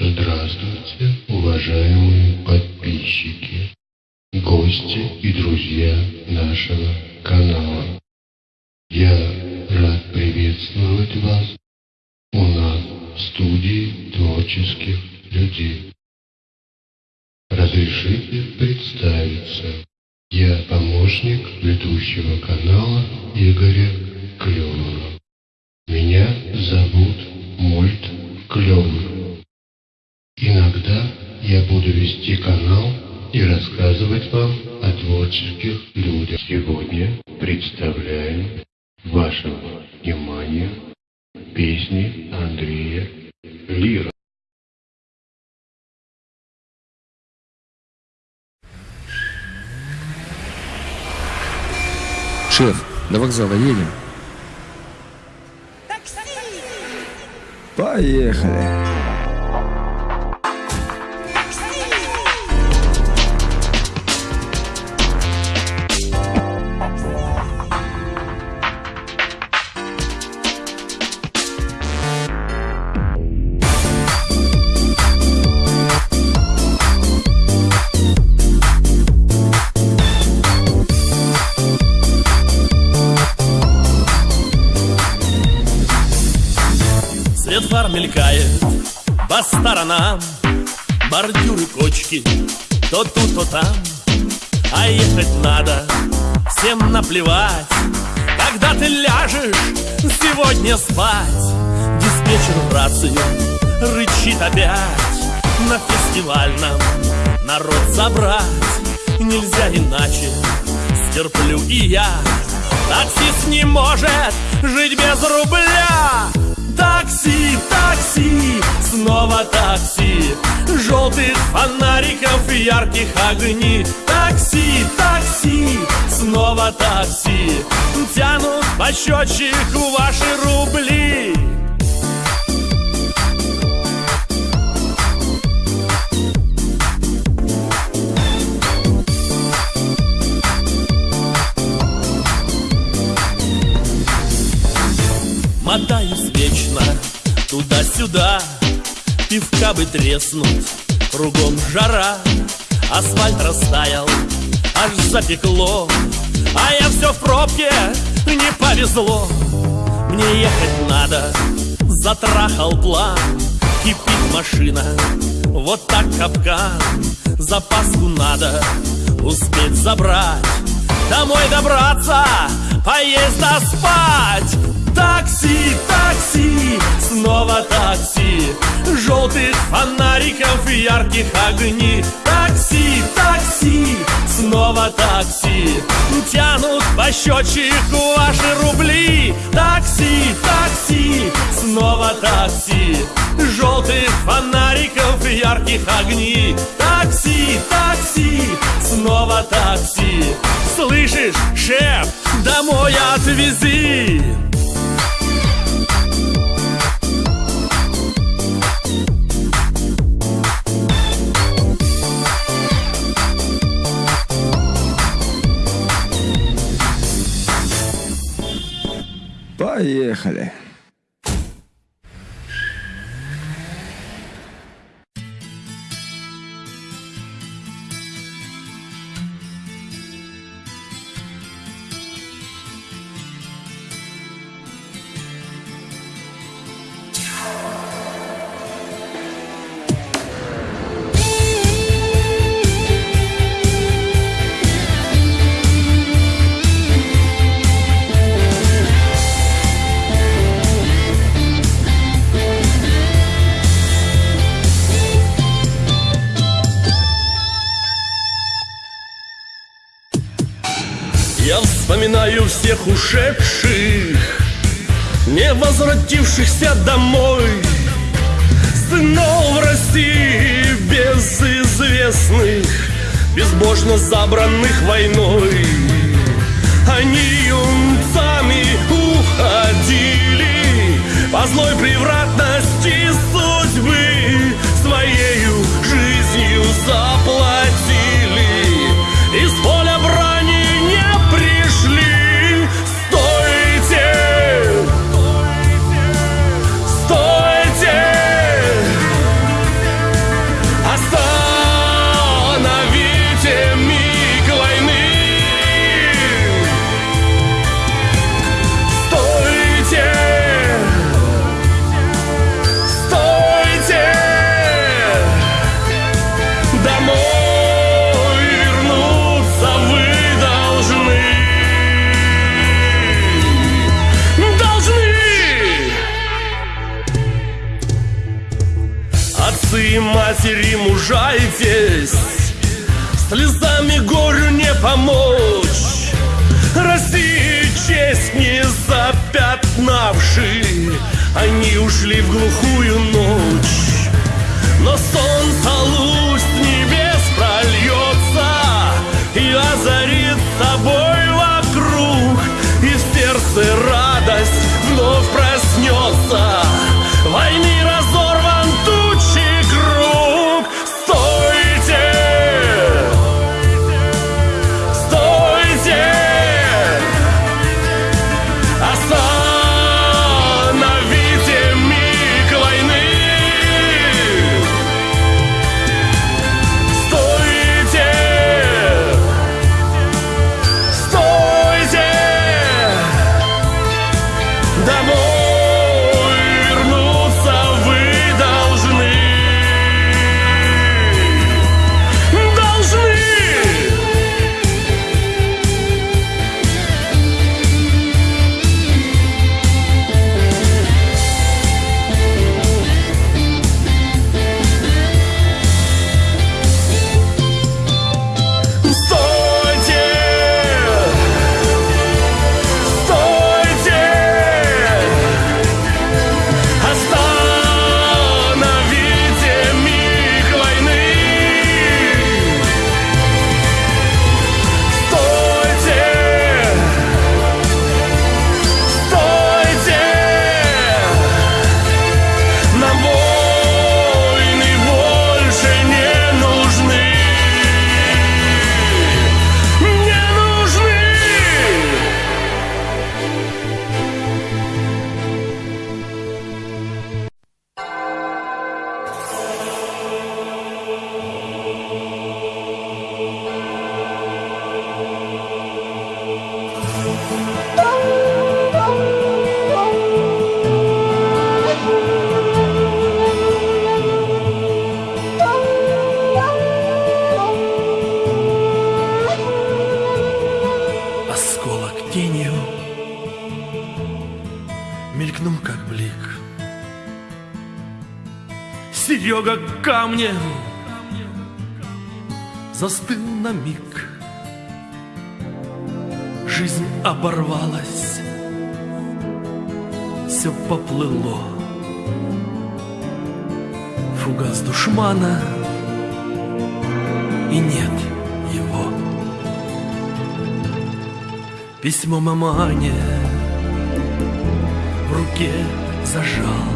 Здравствуйте, уважаемые подписчики, гости и друзья нашего канала. Я рад приветствовать вас у нас в студии творческих людей. Разрешите представиться. Я помощник ведущего канала Игоря Клевера. Меня зовут Мульт Клевер. Я буду вести канал и рассказывать вам о творческих людях. Сегодня представляем вашему вниманию песни Андрея Лира. Шеф, до вокзала едем? Поехали. Сторонам Бордюры, кочки, то тут, то там. А ехать надо, всем наплевать. Когда ты ляжешь сегодня спать Диспетчер в рацию рычит опять. На фестивальном народ собрать Нельзя иначе, стерплю и я. Таксист не может жить без рубля Такси, такси, снова такси. Желтых фонариков и ярких огней Такси, такси, снова такси. Тянут по счетчику ваши рубли. Мотаюсь вечно туда-сюда Пивка бы треснуть, кругом жара Асфальт растаял, аж запекло А я все в пробке, не повезло. Мне ехать надо, затрахал план Кипит машина, вот так капкан. Запаску надо успеть забрать Домой добраться, поесть да спать Такси, такси, снова такси. Желтых фонариков и ярких огней Такси, такси, снова такси. Тянут по счетчику ваши рубли. Такси, такси, снова такси. Желтых фонариков и ярких огней Такси, такси, снова такси. Слышишь, шеф, домой отвези Поехали. Всех ушедших Не возвратившихся домой. Сынов России безызвестных Безбожно забранных войной Они ушли в глухую ночь. Но солнце Камнем Застыл на миг. Жизнь оборвалась. Все поплыло. Фугас душмана. И нет его. Письмо мамане в руке зажал.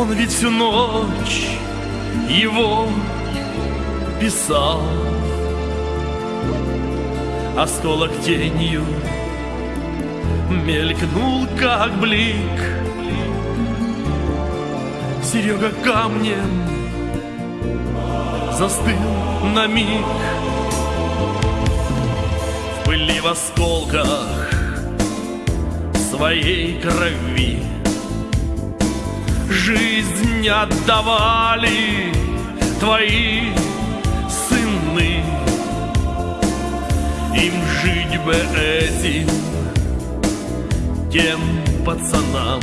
Он ведь всю ночь его писал. Осколок тенью мелькнул, как блик. Серега камнем застыл на миг в пыли в осколках своей крови Жизнь отдавали твои сыны. Им жить бы этим, тем пацанам.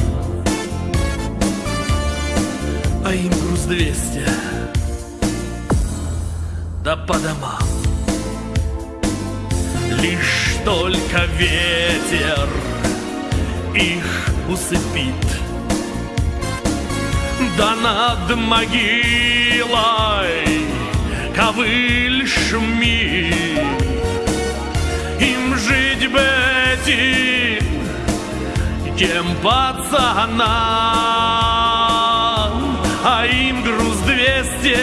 А им груз двести, да по домам. Лишь только ветер их усыпит Да над могилой ковыль шумит Им жить бы этим, тем пацанам А им груз двести,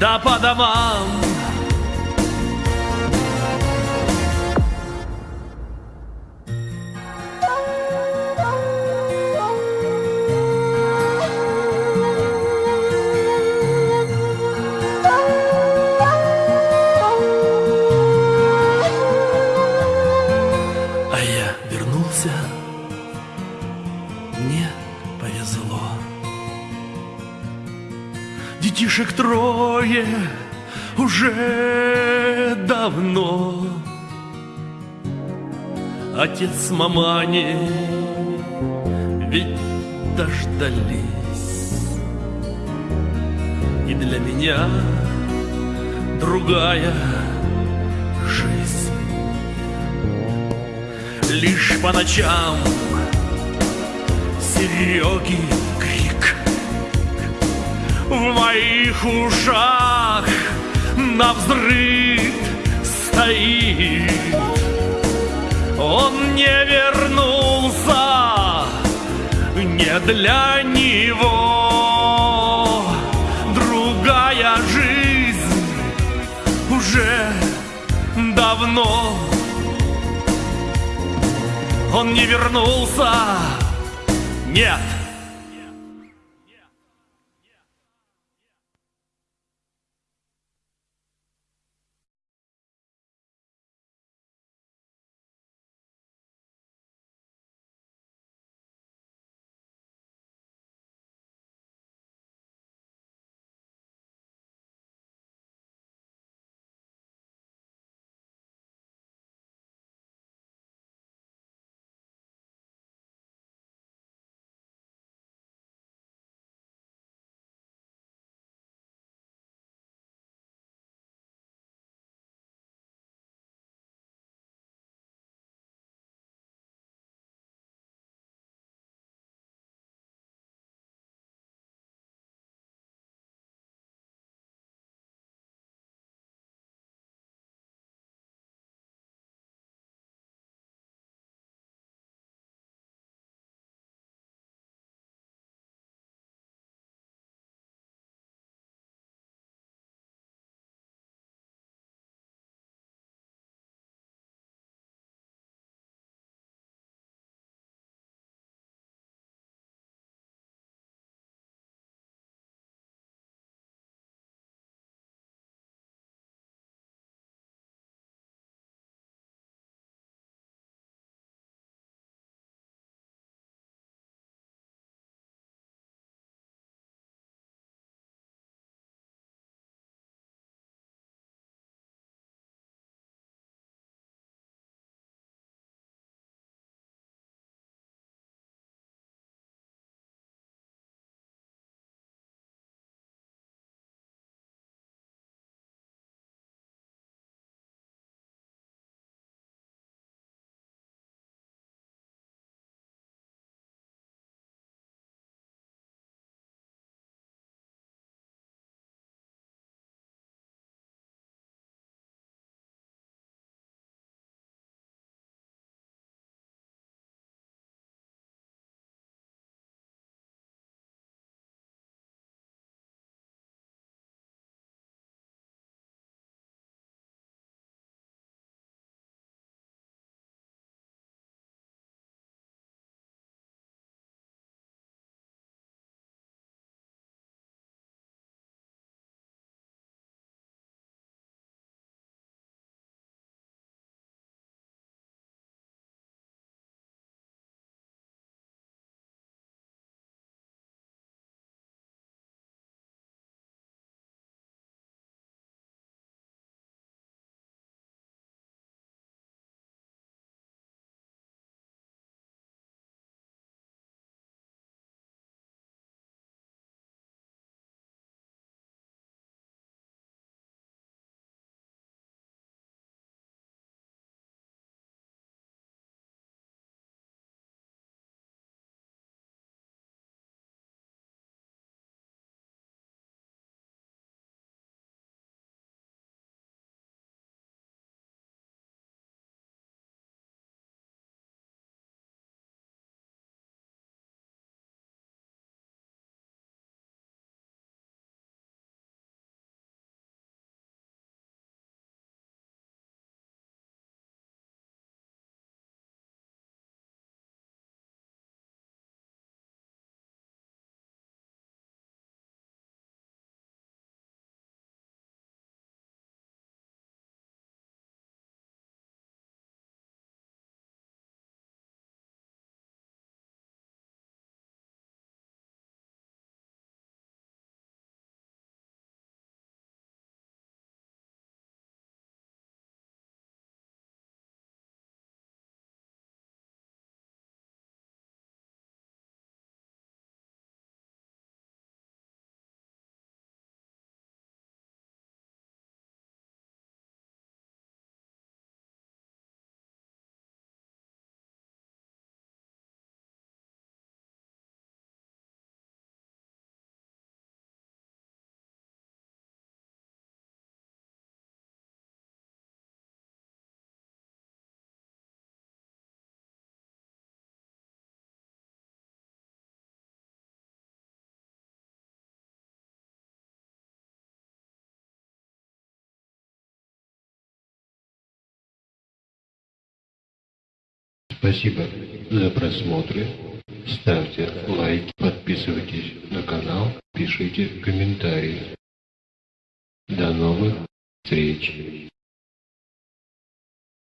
да по домам повезло. Детишек трое уже давно. Отец мамани ведь дождались И для меня другая жизнь Лишь по ночам Сереги крик. В моих ушах на взрыв стоит. Он не вернулся не для него. Другая жизнь уже давно. Он не вернулся, нет Спасибо за просмотры. Ставьте лайки, подписывайтесь на канал, пишите комментарии. До новых встреч!